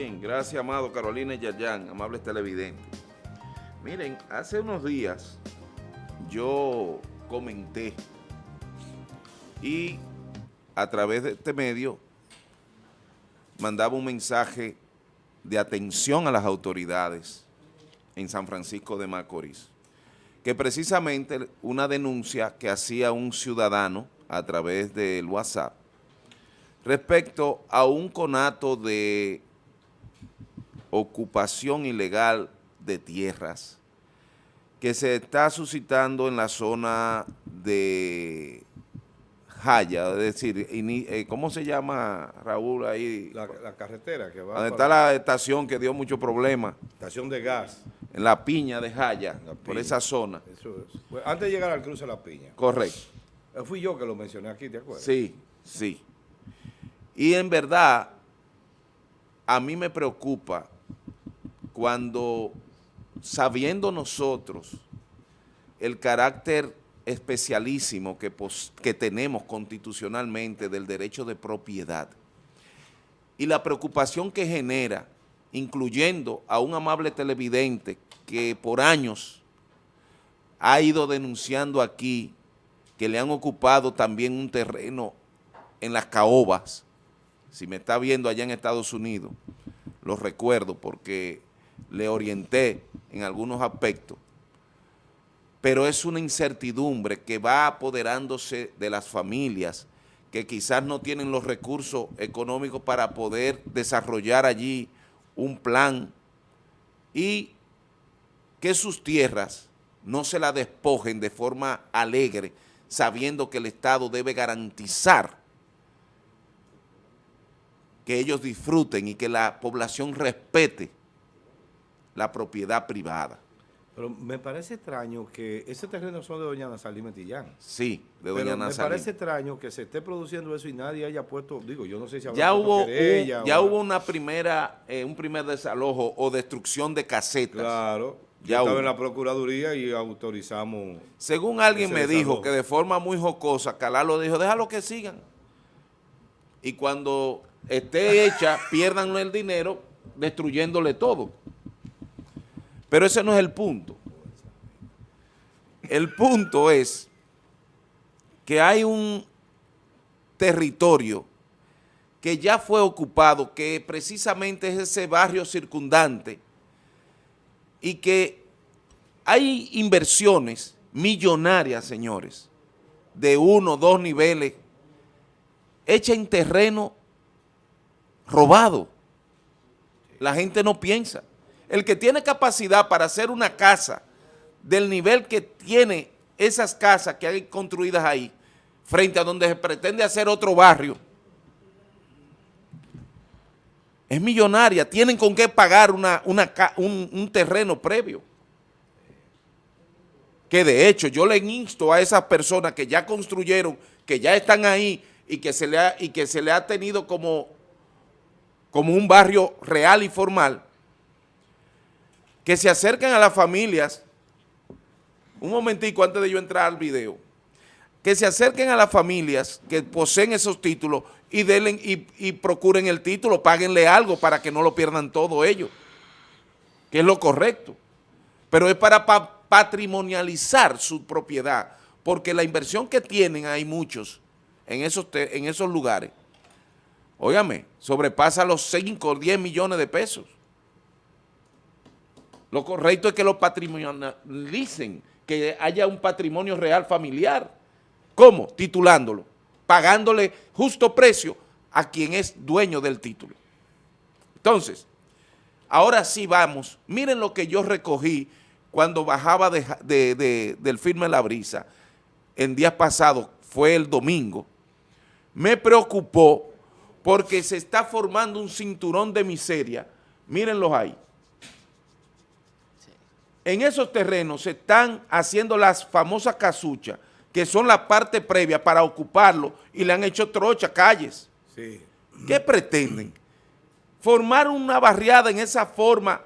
Bien, gracias, amado Carolina y Yayan, amables televidentes. Miren, hace unos días yo comenté y a través de este medio mandaba un mensaje de atención a las autoridades en San Francisco de Macorís, que precisamente una denuncia que hacía un ciudadano a través del WhatsApp respecto a un conato de ocupación ilegal de tierras que se está suscitando en la zona de Jaya, es decir, eh, ¿cómo se llama, Raúl, ahí? La, carretera que va... Donde está la estación que dio mucho problema. Estación de gas. En la piña de Jaya, por esa zona. Eso es. Pues, antes de llegar al cruce de la piña. Correcto. Eh, fui yo que lo mencioné aquí, ¿te acuerdas? Sí, sí. Y en verdad, a mí me preocupa cuando, sabiendo nosotros el carácter especialísimo que, que tenemos constitucionalmente del derecho de propiedad y la preocupación que genera, incluyendo a un amable televidente que por años ha ido denunciando aquí que le han ocupado también un terreno en las caobas, si me está viendo allá en Estados Unidos, lo recuerdo porque le orienté en algunos aspectos, pero es una incertidumbre que va apoderándose de las familias que quizás no tienen los recursos económicos para poder desarrollar allí un plan y que sus tierras no se la despojen de forma alegre, sabiendo que el Estado debe garantizar que ellos disfruten y que la población respete la propiedad privada. Pero me parece extraño que ese terreno son de doña Nazalí Metillán. Sí, de doña Pero me parece extraño que se esté produciendo eso y nadie haya puesto, digo, yo no sé si ya hubo Ya hubo una primera, eh, un primer desalojo o destrucción de casetas. Claro, ya estaba en la Procuraduría y autorizamos... Según alguien me dijo que de forma muy jocosa, Calá lo dijo, déjalo que sigan. Y cuando esté hecha, pierdan el dinero destruyéndole todo. Pero ese no es el punto. El punto es que hay un territorio que ya fue ocupado, que precisamente es ese barrio circundante y que hay inversiones millonarias, señores, de uno, dos niveles, hechas en terreno robado. La gente no piensa. El que tiene capacidad para hacer una casa del nivel que tiene esas casas que hay construidas ahí, frente a donde se pretende hacer otro barrio, es millonaria, tienen con qué pagar una, un, terreno previo. Que de hecho yo le insto a esas personas que ya construyeron, que ya están ahí y que se le ha, y que se le ha tenido como, como un barrio real y formal, que se acerquen a las familias, un momentico antes de yo entrar al video, que se acerquen a las familias que poseen esos títulos y, denle, y, procuren el título, páguenle algo para que no lo pierdan todo ellos, que es lo correcto. Pero es para patrimonializar su propiedad, porque la inversión que tienen hay muchos en esos, en esos lugares, óigame, sobrepasa los 5 o 10 millones de pesos. Lo correcto es que lo patrimonialicen, que haya un patrimonio real familiar. ¿Cómo? Titulándolo, pagándole justo precio a quien es dueño del título. Entonces, ahora sí vamos, miren lo que yo recogí cuando bajaba del firme La Brisa, en días pasados, fue el domingo, me preocupó porque se está formando un cinturón de miseria, mírenlos ahí, en esos terrenos se están haciendo las famosas casuchas, que son la parte previa para ocuparlo, y le han hecho trocha, calles. ¿Qué pretenden? Formar una barriada en esa forma.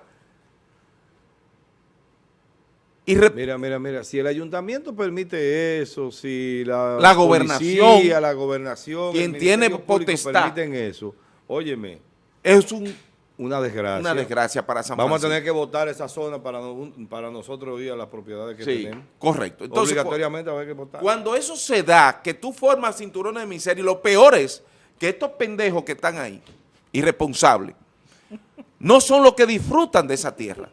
Y mira, mira, mira, si el ayuntamiento permite eso, si la, la gobernación, la gobernación, quien tiene potestad, permiten eso, óyeme. Es un una desgracia. Una desgracia para San Vamos a tener que votar esa zona para, para nosotros ir a las propiedades que sí, tenemos. correcto. Entonces, Obligatoriamente va a haber que votar. Cuando eso se da, que tú formas cinturones de miseria, y lo peor es que estos pendejos que están ahí, irresponsables, no son los que disfrutan de esa tierra.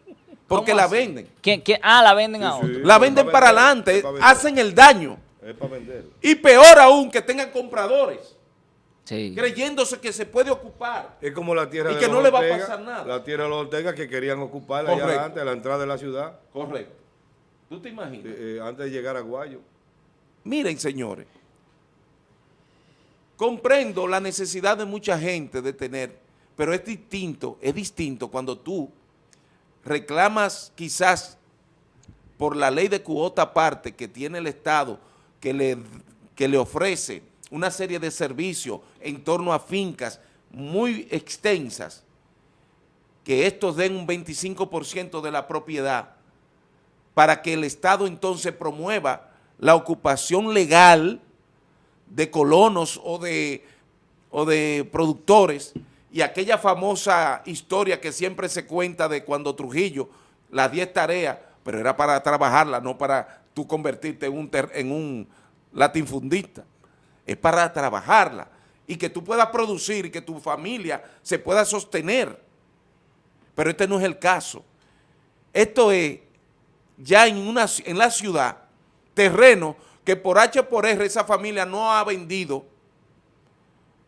Porque la venden. ¿Quién, Ah, la venden a otro. la venden para, adelante, hacen el daño. Es para vender. Y peor aún, que tengan compradores. Sí. Creyéndose que se puede ocupar. Es como la tierra y de que los no le va a pasar nada. La tierra de los Ortega que querían ocuparla allá antes, a la entrada de la ciudad. Correcto. ¿Tú te imaginas? Eh, eh, antes de llegar a Guayo. Miren, señores. Comprendo la necesidad de mucha gente de tener, pero es distinto, es distinto cuando tú reclamas quizás por la ley de cuota aparte que tiene el Estado, que le, que le ofrece una serie de servicios en torno a fincas muy extensas, que estos den un 25% de la propiedad, para que el Estado entonces promueva la ocupación legal de colonos o de, o de productores y aquella famosa historia que siempre se cuenta de cuando Trujillo, las 10 tareas, pero era para trabajarla, no para tú convertirte en un, en un latinfundista, es para trabajarla y que tú puedas producir y que tu familia se pueda sostener. Pero este no es el caso. Esto es ya en, una, en la ciudad, terreno que por H por R esa familia no ha vendido,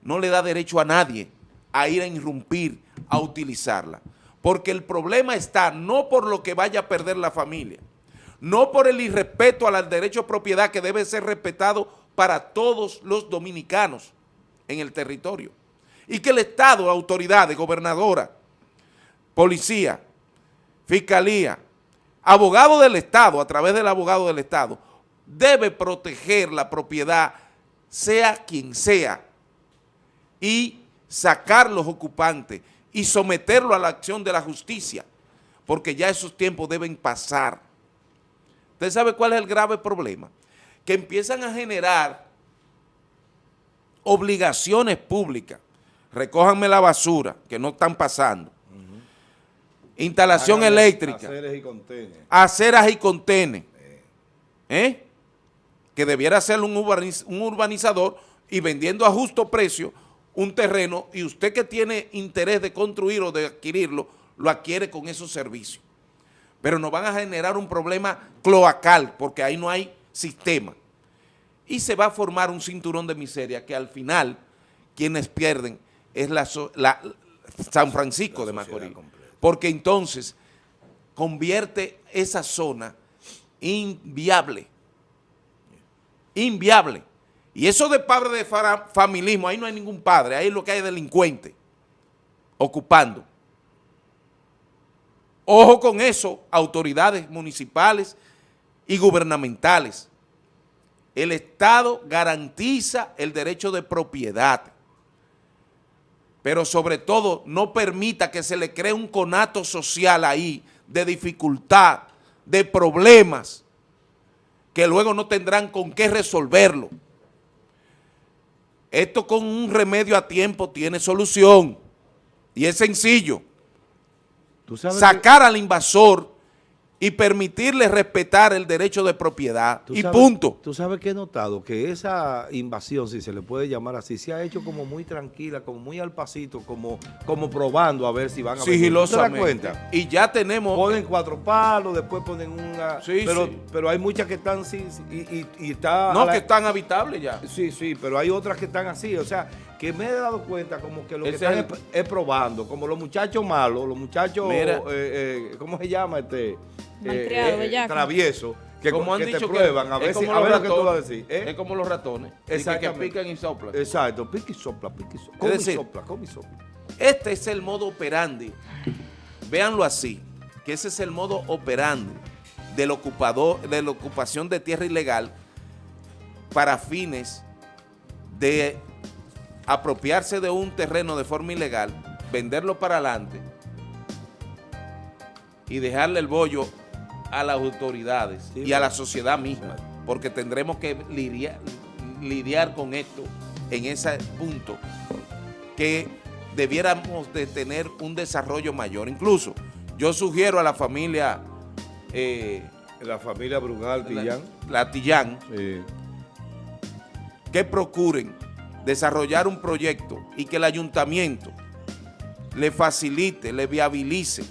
no le da derecho a nadie a ir a irrumpir, a utilizarla. Porque el problema está no por lo que vaya a perder la familia, no por el irrespeto al derecho a propiedad que debe ser respetado para todos los dominicanos en el territorio. Y que el Estado, autoridades, gobernadora, policía, fiscalía, abogado del Estado, a través del abogado del Estado, debe proteger la propiedad, sea quien sea, y sacar los ocupantes y someterlo a la acción de la justicia, porque ya esos tiempos deben pasar. ¿Usted sabe cuál es el grave problema? Que empiezan a generar obligaciones públicas. Recójanme la basura, que no están pasando. Instalación eléctrica. Aceras y contenes. Aceras y contenes. ¿Eh? que debiera ser un, urbanizador y vendiendo a justo precio un terreno y usted que tiene interés de construir o de adquirirlo, lo adquiere con esos servicios. Pero nos van a generar un problema cloacal porque ahí no hay sistema. Y se va a formar un cinturón de miseria que al final quienes pierden es la, San Francisco de Macorís. Porque entonces convierte esa zona inviable inviable. Y eso de padre de familismo, ahí no hay ningún padre, ahí lo que hay es delincuente ocupando. Ojo con eso, autoridades municipales y gubernamentales. El Estado garantiza el derecho de propiedad, pero sobre todo no permita que se le cree un conato social ahí de dificultad, de problemas, que luego no tendrán con qué resolverlo. Esto con un remedio a tiempo tiene solución y es sencillo. Sacar al invasor y permitirle respetar el derecho de propiedad y punto. Tú sabes que he notado que esa invasión, si se le puede llamar así, se ha hecho como muy tranquila, como muy al pasito, como, como probando a ver si van a Sigilosamente. cuenta? Y ya tenemos... Ponen cuatro palos, después ponen una... Sí, pero, pero hay muchas que están sí, y, y, está... No, que están habitables ya. Sí, sí, pero hay otras que están así, o sea, que me he dado cuenta como que lo que están es, probando, como los muchachos malos, los muchachos, eh, eh, ¿cómo se llama este? Eh, eh travieso, que, como han dicho te prueban, a ver, si, a ver lo que tú vas a decir. ¿eh? Es como los ratones, que, pican y soplan. Exacto, pica y sopla, pica y sopla. Come y sopla, come y sopla. Este es el modo operandi, véanlo así, que ese es el modo operandi del ocupador, de la ocupación de tierra ilegal para fines de apropiarse de un terreno de forma ilegal, venderlo para adelante y dejarle el bollo a las autoridades y a la sociedad misma, porque tendremos que lidiar, lidiar con esto en ese punto, que debiéramos de tener un desarrollo mayor. Incluso yo sugiero a la familia... Eh, la familia Brugal Tillán. La, Tillán. Que procuren desarrollar un proyecto y que el ayuntamiento le facilite, le viabilice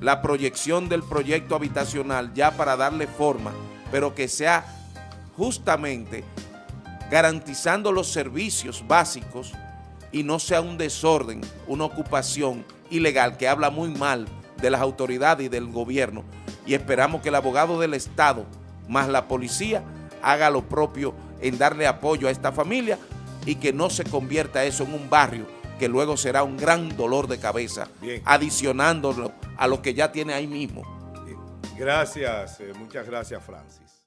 la proyección del proyecto habitacional ya para darle forma, pero que sea justamente garantizando los servicios básicos y no sea un desorden, una ocupación ilegal que habla muy mal de las autoridades y del gobierno. Y esperamos que el abogado del Estado más la policía haga lo propio en darle apoyo a esta familia y que no se convierta eso en un barrio que luego será un gran dolor de cabeza, adicionándolo a lo que ya tiene ahí mismo. Gracias, eh, muchas gracias Francis.